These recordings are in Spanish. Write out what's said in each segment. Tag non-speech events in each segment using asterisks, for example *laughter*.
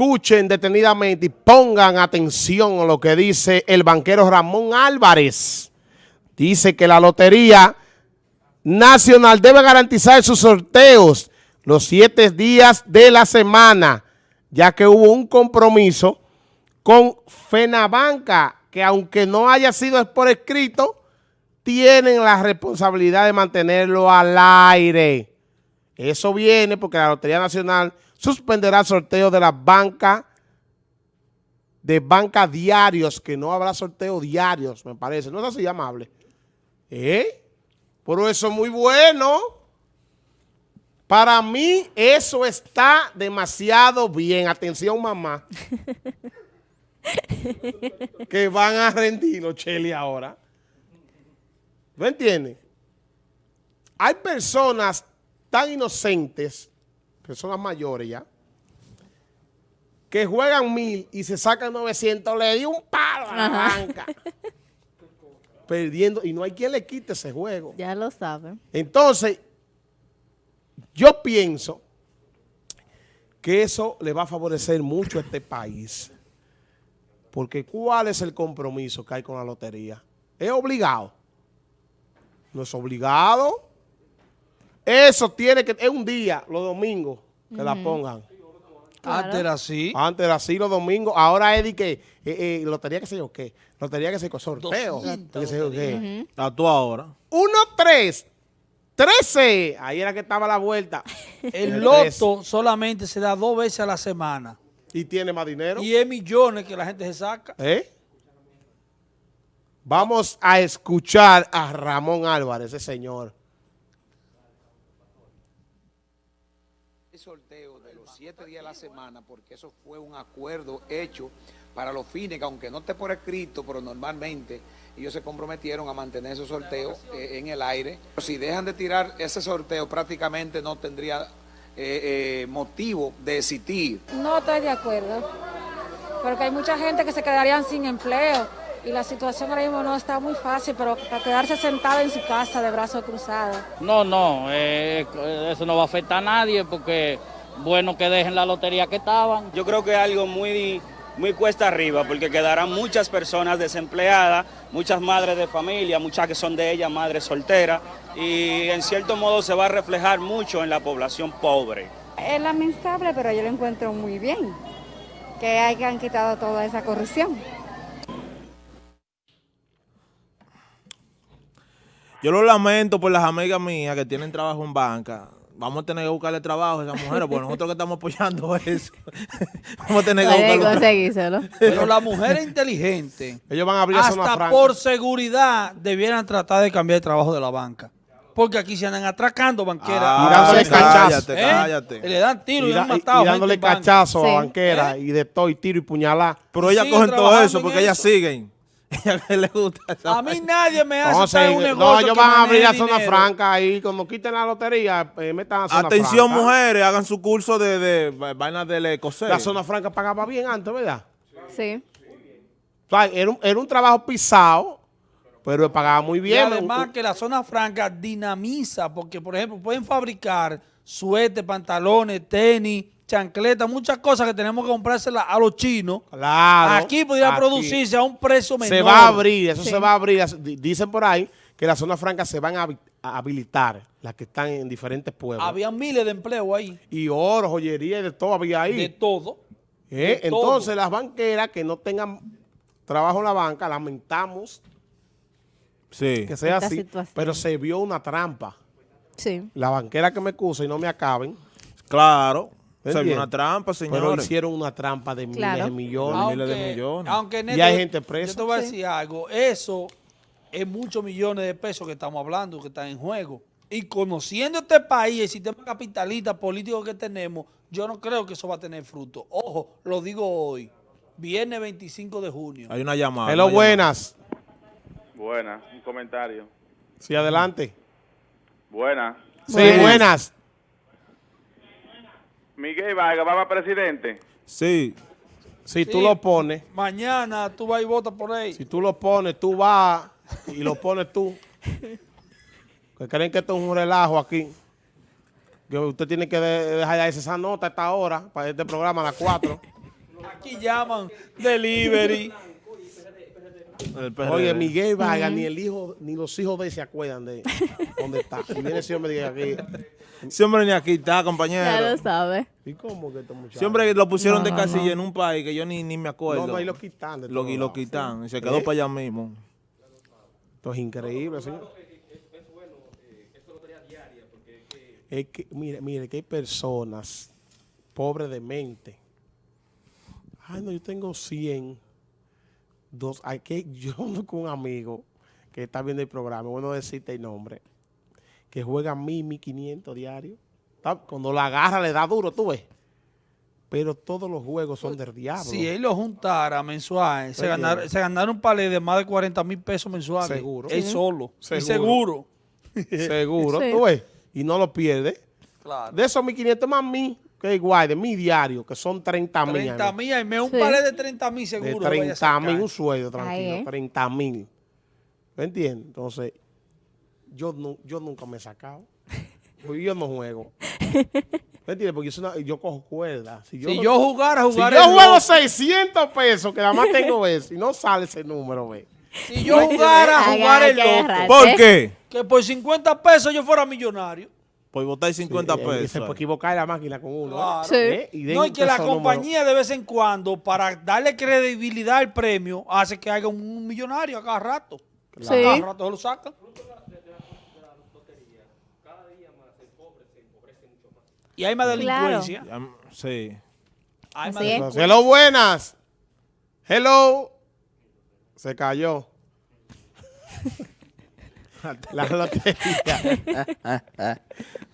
escuchen detenidamente y pongan atención a lo que dice el banquero Ramón Álvarez. Dice que la Lotería Nacional debe garantizar sus sorteos los siete días de la semana, ya que hubo un compromiso con FENABANCA, que aunque no haya sido por escrito, tienen la responsabilidad de mantenerlo al aire. Eso viene porque la Lotería Nacional suspenderá el sorteo de las bancas, de banca diarios, que no habrá sorteo diarios, me parece. No es así amable. ¿Eh? Pero eso es muy bueno. Para mí eso está demasiado bien. Atención, mamá. *laughs* que van a rendir los Cheli ahora. ¿No entiendes? Hay personas tan inocentes, personas mayores ya, que juegan mil y se sacan 900, le di un palo a la banca. *laughs* Perdiendo, y no hay quien le quite ese juego. Ya lo saben. Entonces, yo pienso que eso le va a favorecer mucho a este país. Porque ¿cuál es el compromiso que hay con la lotería? ¿Es obligado? ¿No es obligado? Eso tiene que... Es un día, los domingos, que la pongan. Antes era así. Antes era así los domingos. Ahora es de que... Eh, eh, lotería que sé yo qué. Lotería que sé yo sorteo. Que sé yo qué. A tú ahora. 1, 3, 13. Ahí era que estaba la vuelta. *laughs* El loto solamente se da dos veces a la semana. Y tiene más dinero. Y es millones que la gente se saca. ¿Eh? Vamos a escuchar a Ramón Álvarez, ese señor. Sorteo de los siete días de la semana, porque eso fue un acuerdo hecho para los fines, que aunque no esté por escrito, pero normalmente ellos se comprometieron a mantener esos sorteos eh, en el aire. Si dejan de tirar ese sorteo, prácticamente no tendría eh, eh, motivo de existir. No estoy de acuerdo, porque hay mucha gente que se quedarían sin empleo y la situación ahora mismo no está muy fácil, pero para quedarse sentado en su casa de brazos cruzados. No, no, eh, eso no va a afectar a nadie porque bueno que dejen la lotería que estaban. Yo creo que es algo muy, muy cuesta arriba porque quedarán muchas personas desempleadas, muchas madres de familia, muchas que son de ellas madres solteras y en cierto modo se va a reflejar mucho en la población pobre. Es lamentable, pero yo lo encuentro muy bien, que hayan quitado toda esa corrupción. Yo lo lamento por las amigas mías que tienen trabajo en banca. Vamos a tener que buscarle trabajo a esas mujeres, porque nosotros que estamos apoyando *laughs* eso. Vamos a tener que buscarle Pero las mujeres inteligentes, ellos van a abrir hasta por seguridad, debieran tratar de cambiar el trabajo de la banca. Porque aquí se andan atracando banqueras. Ah, y dándole cachazo. ¿Eh? Cállate. Le dan tiro y, y, han matado y dándole cachazo a banqueras y de todo, y tiro y puñalada. Pero ellas cogen todo eso porque ellas siguen. *laughs* le gusta a mí nadie me hace un negocio No, ellos van a abrir la zona franca ahí. Cuando quiten la lotería, eh, metan la zona Atención, franca. mujeres, hagan su curso de, de, de vainas del ecosé. La zona franca pagaba bien antes, ¿verdad? Sí. O sea, era, un, era un trabajo pisado, pero pagaba muy bien. Y además que la zona franca dinamiza, porque, por ejemplo, pueden fabricar suéter, pantalones, tenis, chancleta, muchas cosas que tenemos que comprárselas a los chinos. Claro. Aquí podría producirse a un precio menor. Se va a abrir, eso se va a abrir. Dicen por ahí que las zonas francas se van a habilitar, las que están en diferentes pueblos. Había miles de empleos ahí. Y oro, joyería y de todo había ahí. De todo. ¿Eh? Entonces, las banqueras que no tengan trabajo en la banca, lamentamos sí. que sea así, pero se vio una trampa. Sí. La banquera que me acusa y no me acaben. Claro. Se vio una trampa, señores. Pero hicieron una trampa de miles de millones. Aunque, miles de millones. Aunque y hay gente presa. Yo te voy a decir algo. Eso es muchos millones de pesos que estamos hablando, que están en juego. Y conociendo este país, el sistema capitalista político que tenemos, yo no creo que eso va a tener fruto. Ojo, lo digo hoy. Viernes 25 de junio. Hay una llamada. Hello, buenas. Buenas, un comentario. Sí, adelante. Buenas. Sí, buenas. buenas. Miguel Vargas va a presidente. Sí. Si tú lo pones. Mañana tú vas y votas por él. Si tú lo pones, tú vas y lo pones tú. que creen que esto es un relajo aquí. Que usted tiene que dejar esa nota a esta hora para este programa a las 4. Aquí llaman delivery. Oye, Miguel Vargas, ni el hijo, ni los hijos de él se acuerdan de dónde está. Y viene ese hombre aquí. Ese hombre ni aquí está, Ya lo compañero. sabe. ¿Y cómo que este muchacho? Siempre lo pusieron de casilla no. en un país que yo ni, ni me acuerdo. No, no, y lo quitan de Lo, todos y lo quitan. Y se quedó ¿Eh? para allá mismo. Esto es increíble, señor. Es que, mire, mire, que hay personas pobres de mente. Ay, no, yo tengo 100. Dos, hay que, *laughs* yo con un amigo que está viendo el programa, bueno decirte el nombre, que juega 1000, 1500 diarios. Cuando la agarra le da duro, tú ves. Pero todos los juegos son del diablo. Si él lo juntara mensual, se, Oye. ganar, se ganaron un palé de más de 40 mil pesos mensuales. Seguro. Él Sí. solo. Y Seguro. seguro. Seguro, *laughs* Sí. tú ves. Y no lo pierde. Claro. De esos 1500 más mí, que es igual, de mi diario, que son 30 mil. 30 mil, y me un Sí. palé de 30 mil De seguro. a 30 sacar. mil, un sueldo tranquilo, Ahí, ¿eh? 30 mil. ¿Me entiendes? Entonces, yo, no, yo nunca me he sacado. Porque yo no juego. ¿Me entiendes? Porque yo, soy una- yo cojo cuerda. Si yo, Si no- yo jugara, si jugar yo juego 600 pesos, que nada más tengo *laughs* eso, y no sale ese número, ve. Si yo jugara, Hay- jugar hay el loco. ¿Por qué? Que por 50 pesos yo fuera millonario. Por votar 50 Sí, y Se pesos. puede equivocar la máquina con uno. ¿eh? Claro. Sí. ¿Eh? Y No, y que la compañía de vez en cuando, para darle credibilidad al premio, hace que haya un millonario a cada rato. Sí. A cada rato se lo sacan. Y hay más Claro. delincuencia. Ya, Sí. Hay más delincuencia. Hello, buenas. Hello. Se cayó. *laughs* La lotería. *laughs*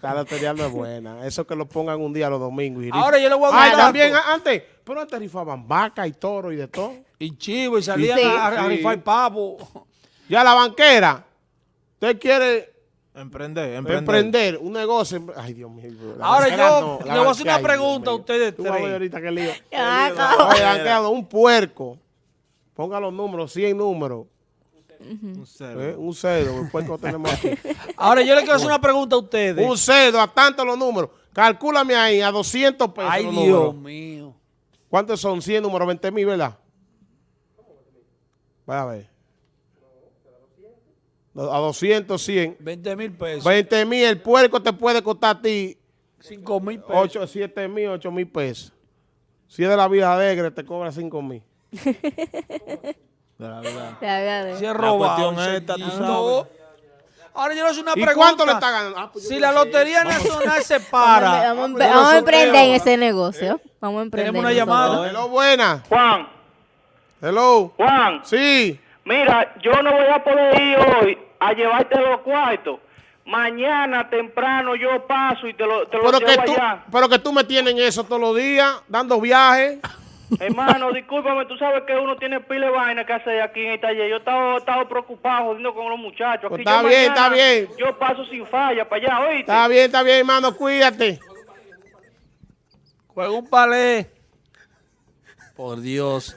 La lotería no es buena. Eso que lo pongan un día los domingos. Y Ahora yo le voy a dar también a- antes. Pero antes rifaban vaca y toro y de todo. Y chivo, y salían Sí. a, a Sí. rifar pavo. Ya la banquera. Usted quiere Emprender, emprender. emprender un negocio. Ay, Dios mío. Ahora yo no, le voy a hacer una pregunta a ustedes Tú vas a ver ahorita qué lío. Ya, Oye, acabo. banquera, un puerco. Ponga los números, 100 números. Un cero. ¿eh? Un cerdo, el puerco tenemos aquí. *laughs* Ahora yo le quiero hacer una pregunta a ustedes. Un cerdo, a tanto los números. Calcúlame ahí, a 200 pesos Ay, los Dios números. mío. ¿Cuántos son? 100 números, 20 mil, ¿verdad? Vaya a ver. A 200, 100. 20 mil pesos. 20 mil, el puerco te puede costar a ti 5 mil pesos. 8, 7 mil, 8 mil pesos. Si es de la vida alegre, te cobra 5 mil. *laughs* De la verdad. Si es La robado. es esta, tú sabes. Ahora yo le hago una ¿Y pregunta. cuánto le está ganando? Ah, pues Si la sé. Lotería Nacional se para. vamos, vamos a emprender en ese negocio. Vamos a emprender. Tenemos una llamada. Hello, buena. Juan, Hello. Juan, Sí. mira, yo no voy a poder ir hoy a llevarte los cuartos. Mañana temprano yo paso y te lo, te lo Pero que, llevo tú, allá. pero que tú me tienes en eso todos los días, dando viajes. Hermano, discúlpame, tú sabes que uno tiene pile de vaina que hacer aquí en el taller. Yo estaba, estaba preocupado jodiendo con los muchachos. Pues Aquí está yo bien, mañana- está bien. Yo paso sin falla para allá, ¿oíste? Está bien, está bien, hermano, cuídate. Juega un palé. Por Dios.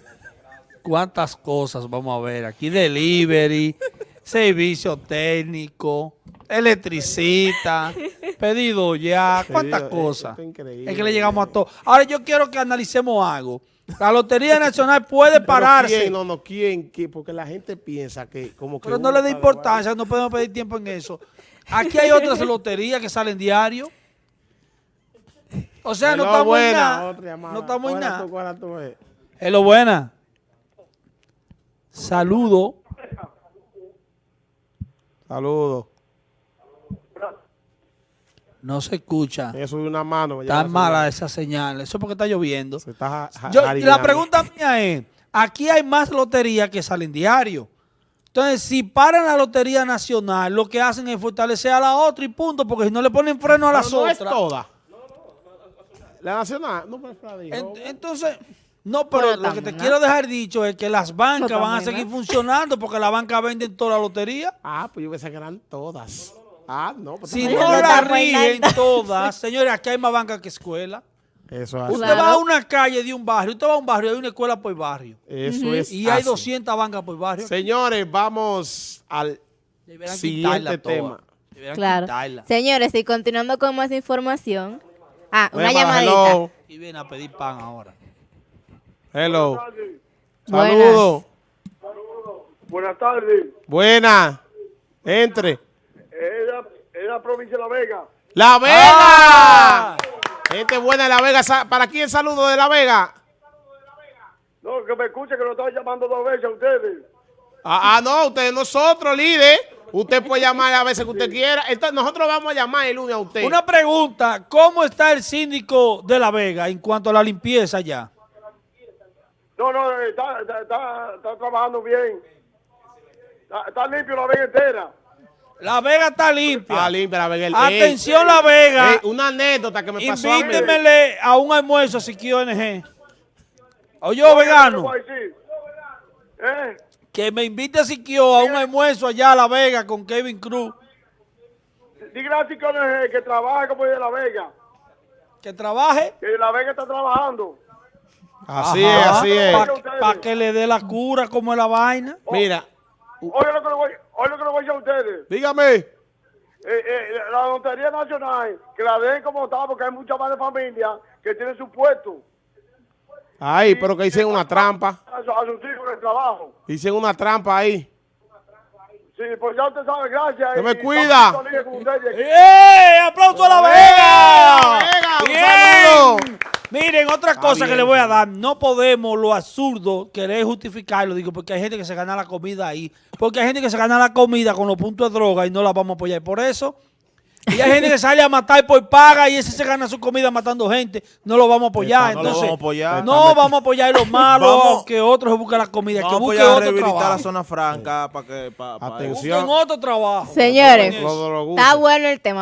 Cuántas cosas vamos a ver. Aquí delivery, servicio técnico, electricista, pedido ya, cuántas cosas. es increíble. Es que le llegamos a todo. Ahora yo quiero que analicemos algo. La Lotería Nacional puede Pero pararse. ¿quién? No, no, ¿quién? ¿Quién? Porque la gente piensa que como que... Pero no le da importancia, no podemos pedir tiempo en eso. Aquí hay otras loterías que salen diario. O sea, no estamos en buena, nada. otra llamada. No estamos en nada. tú, cógela tú, eh. Hello, buena. Saludo. Saludos. No se escucha. Ella subió una mano. Está la mala esa señal. Eso es porque está lloviendo. Se está Yo- la pregunta mía es, aquí hay más loterías que salen diario. Entonces, si paran la Lotería Nacional, lo que hacen es fortalecer a la otra y punto, porque si no le ponen freno a las Pero no es otras. toda. La nacional, no. En- entonces, no, pero Bueno, lo que te quiero dejar dicho es que las bancas No, van a seguir ¿no? funcionando porque las bancas venden toda la lotería. Ah, pues yo pensé que eran todas. Ah, no. Pues Si no no la rigen todas, *laughs* señores, aquí hay más bancas que escuelas. Eso es así. Usted Claro. va a una calle de un barrio, usted va a un barrio, hay una escuela por barrio. Eso es Y hay así. 200 bancas por barrio. Señores, vamos al Deberán siguiente tema. Deberán Claro. quitarla. Señores, y continuando con más información. Ah, una llamadita. hello. Y viene a pedir pan ahora. Hello. Buenas. Saludos. Buenas tardes. Buena. Entre. La, provincia de La Vega. La Vega. Ah. Gente buena de La Vega. ¿Para quién el saludo de La Vega? No, que me escuche que lo estaba llamando dos veces a ustedes. Ah, ah, no, usted nosotros, líder. Usted puede llamar a veces que usted quiera. Entonces nosotros vamos a llamar el lunes a usted. Una pregunta, ¿cómo está el síndico de La Vega en cuanto a la limpieza ya? No, no, está, está, está, está trabajando bien. Está, está limpio La Vega entera. La Vega está limpia. Ah, limpia La Vega. Ey, Atención La Vega. ey, una anécdota que me pasó a mí. Invítemele a un almuerzo a Siquio NG. Oye, Oye, ¿qué vegano, a? ¿Eh? que me invite a Siquio a un almuerzo allá a La Vega con Kevin Cruz. Dígale a Chico NG que trabaje como es de La Vega. Que trabaje. Que La Vega está trabajando. Así es, así es. Para que le dé la cura como es la vaina. Mira, Oye lo que le voy, oye lo que le voy a decir a ustedes. dígame. Eh, eh, la Lotería Nacional, que la den como está, porque hay muchas más de familia que tienen su puesto. Ay, pero que hicieron una trampa. A, su- a sus hijos en el trabajo. Hicieron una trampa ahí. Sí, pues ya usted sabe, gracias. Se me cuida. ¡Eh! ¡Aplauso a La Vega! Vega, un ¡Bien! Miren, otra cosa que le voy a dar. No podemos lo absurdo querer justificarlo, digo, porque hay gente que se gana la comida ahí. Porque hay gente que se gana la comida con los puntos de droga y no la vamos a apoyar por eso. Y hay gente que *laughs* sale a matar por paga y ese se gana su comida matando gente. No lo vamos a apoyar. No lo Entonces, vamos a apoyar. no vamos a apoyar los *laughs* malos, Vamos- que otros se busquen la comida, Vamos que a busquen a otro rehabilitar la trabajo. zona franca para que... pa- pa- Atención. Busquen otro trabajo. Señores, está bueno el tema.